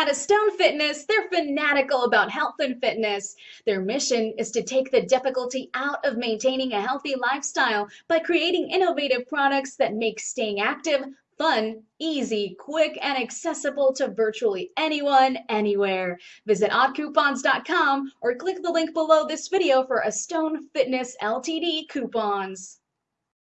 At Astone Fitness, they're fanatical about health and fitness. Their mission is to take the difficulty out of maintaining a healthy lifestyle by creating innovative products that make staying active fun, easy, quick, and accessible to virtually anyone, anywhere. Visit oddcoupons.com or click the link below this video for Stone Fitness LTD coupons.